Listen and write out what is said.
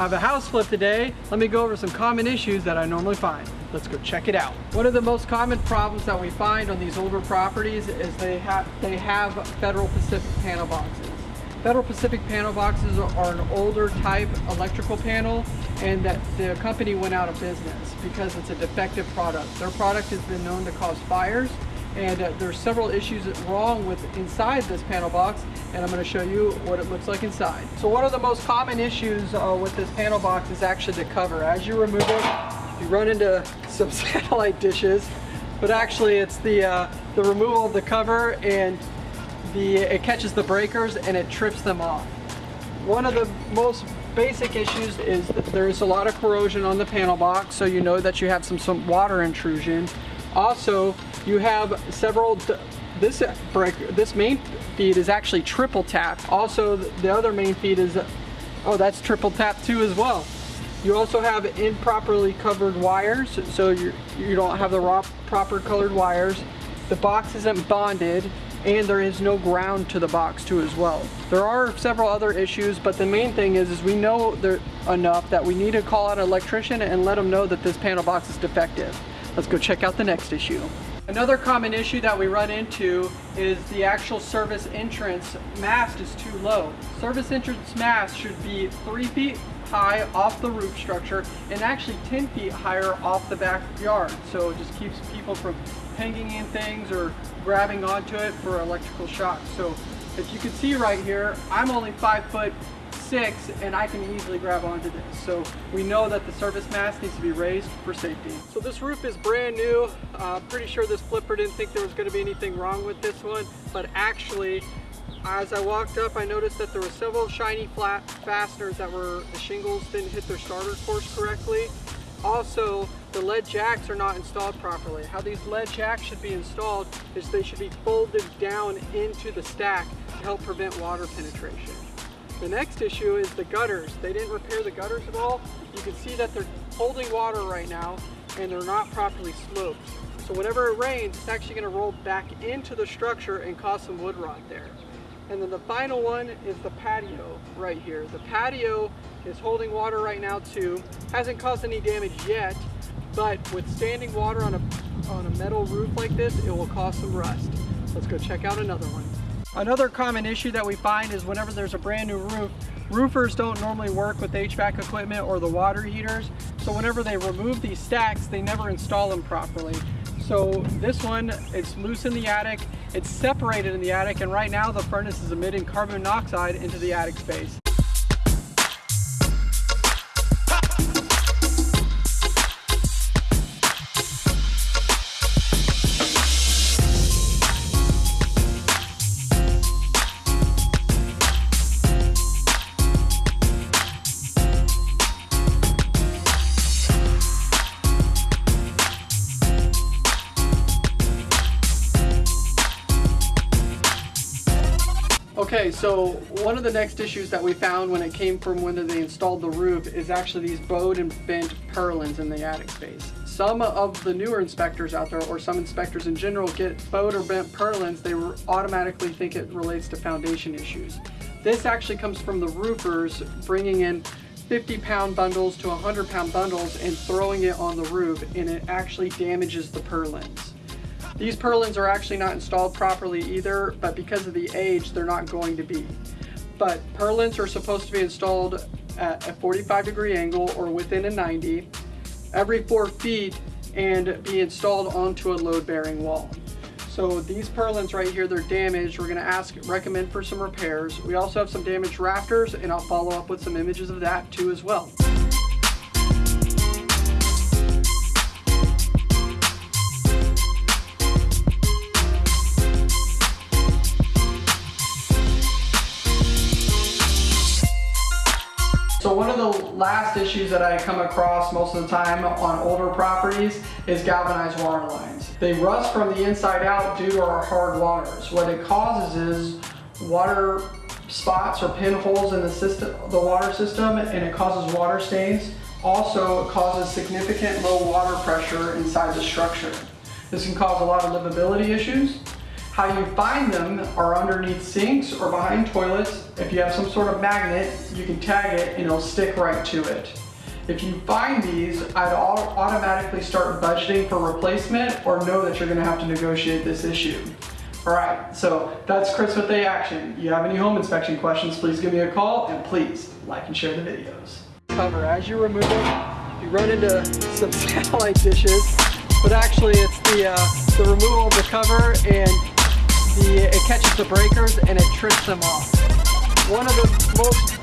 I have a house flip today. Let me go over some common issues that I normally find. Let's go check it out. One of the most common problems that we find on these older properties is they have they have Federal Pacific panel boxes. Federal Pacific panel boxes are an older type electrical panel and that the company went out of business because it's a defective product. Their product has been known to cause fires and uh, there's several issues wrong with inside this panel box and I'm going to show you what it looks like inside. So one of the most common issues uh, with this panel box is actually the cover. As you remove it, you run into some satellite dishes, but actually it's the, uh, the removal of the cover and the, it catches the breakers and it trips them off. One of the most basic issues is there's a lot of corrosion on the panel box, so you know that you have some, some water intrusion. Also, you have several, this this main feed is actually triple tap. Also, the other main feed is, oh, that's triple tap too as well. You also have improperly covered wires, so you you don't have the raw, proper colored wires. The box isn't bonded, and there is no ground to the box too as well. There are several other issues, but the main thing is, is we know there enough that we need to call out an electrician and let them know that this panel box is defective. Let's go check out the next issue. Another common issue that we run into is the actual service entrance mast is too low. Service entrance mast should be three feet high off the roof structure and actually 10 feet higher off the backyard. So it just keeps people from hanging in things or grabbing onto it for electrical shock. So if you can see right here, I'm only five foot six and I can easily grab onto this. So we know that the service mast needs to be raised for safety. So this roof is brand new. Uh, pretty sure this flipper didn't think there was gonna be anything wrong with this one, but actually as I walked up, I noticed that there were several shiny flat fasteners that were, the shingles didn't hit their starter course correctly. Also, the lead jacks are not installed properly. How these lead jacks should be installed is they should be folded down into the stack to help prevent water penetration. The next issue is the gutters. They didn't repair the gutters at all. You can see that they're holding water right now and they're not properly sloped. So whenever it rains, it's actually gonna roll back into the structure and cause some wood rot there. And then the final one is the patio right here. The patio is holding water right now too. Hasn't caused any damage yet, but with standing water on a, on a metal roof like this, it will cause some rust. Let's go check out another one. Another common issue that we find is whenever there's a brand new roof, roofers don't normally work with HVAC equipment or the water heaters. So whenever they remove these stacks, they never install them properly. So this one, it's loose in the attic, it's separated in the attic, and right now the furnace is emitting carbon monoxide into the attic space. Okay, so one of the next issues that we found when it came from when they installed the roof is actually these bowed and bent purlins in the attic space. Some of the newer inspectors out there, or some inspectors in general, get bowed or bent purlins, they automatically think it relates to foundation issues. This actually comes from the roofers bringing in 50 pound bundles to 100 pound bundles and throwing it on the roof and it actually damages the purlins. These purlins are actually not installed properly either, but because of the age, they're not going to be. But purlins are supposed to be installed at a 45 degree angle or within a 90 every four feet and be installed onto a load bearing wall. So these purlins right here, they're damaged. We're gonna ask, recommend for some repairs. We also have some damaged rafters and I'll follow up with some images of that too as well. So one of the last issues that I come across most of the time on older properties is galvanized water lines. They rust from the inside out due to our hard waters. What it causes is water spots or pinholes in the system, the water system, and it causes water stains. Also, it causes significant low water pressure inside the structure. This can cause a lot of livability issues. How you find them are underneath sinks or behind toilets. If you have some sort of magnet, you can tag it and it'll stick right to it. If you find these, I'd automatically start budgeting for replacement or know that you're gonna have to negotiate this issue. All right, so that's Chris with A Action. You have any home inspection questions, please give me a call and please like and share the videos. Cover, as you remove it, you run into some satellite dishes, but actually it's the, uh, the removal of the cover and the, it catches the breakers and it trips them off. One of the most